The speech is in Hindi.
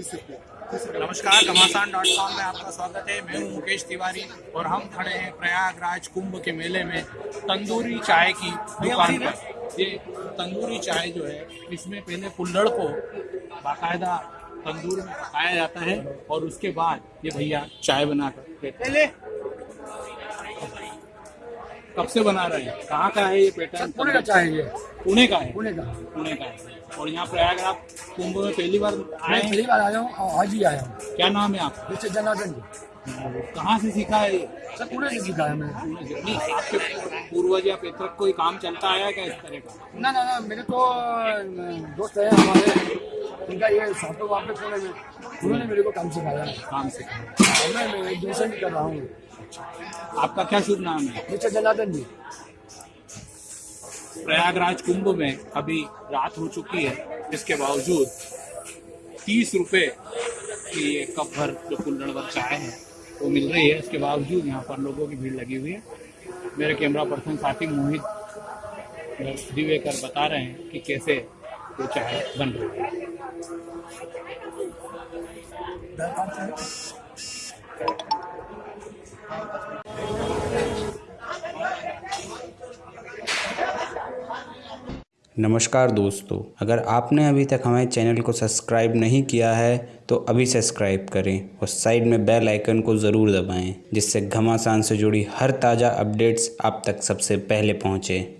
नमस्कार घमासान डॉट कॉम में आपका स्वागत है। मैं हूँ मुकेश तिवारी और हम खड़े हैं प्रयागराज कुंभ के मेले में तंदूरी चाय की दुकान पर। ये तंदूरी चाय जो है इसमें पहले कुल्लड़ को बाकायदा तंदूर में पकाया जाता है और उसके बाद ये भैया चाय बनाकर देते हैं। कब से बना रहे हैं? कहाँ का है ये पैटर्न पुणे का चाय है ये। पुणे का है? पुणे का। पुणे का है। और यहाँ प्रयागराज कुंभ में पहली बार आए हैं? पहली बार आया हूँ और आज ही आया हूँ। क्या नाम है आपका? जैसे जनार्दन जी। कहाँ से सीखा है सर पुणे से सीखा है मैंने। नहीं आपके पूर्वज या पितरक कोई काम चलता आया क्या इस तरह का? ना ना ना मेरे तो दोस्त है हमारे। उनका ये है वहाँ पे पुणे में उन्होंने मेरे को काम सिखाया। काम से और मैं मैं एजुकेशन भी कर रहा हूँ। आपका क्या शुभ नाम है? जैसे जनार्दन जी। प्रयागराज कुंभ में अभी रात हो चुकी है इसके बावजूद तीस रुपए की ये कप भर जो कुल्हड़ भर चाय है वो मिल रही है। इसके बावजूद यहाँ पर लोगों की भीड़ लगी हुई है। मेरे कैमरा पर्सन साथी मोहित दिवेकर बता रहे हैं कि कैसे वो चाय बन रही है। नमस्कार दोस्तों, अगर आपने अभी तक हमारे चैनल को सब्सक्राइब नहीं किया है तो अभी सब्सक्राइब करें और साइड में बेल आइकन को ज़रूर दबाएँ, जिससे घमासान से जुड़ी हर ताज़ा अपडेट्स आप तक सबसे पहले पहुँचें।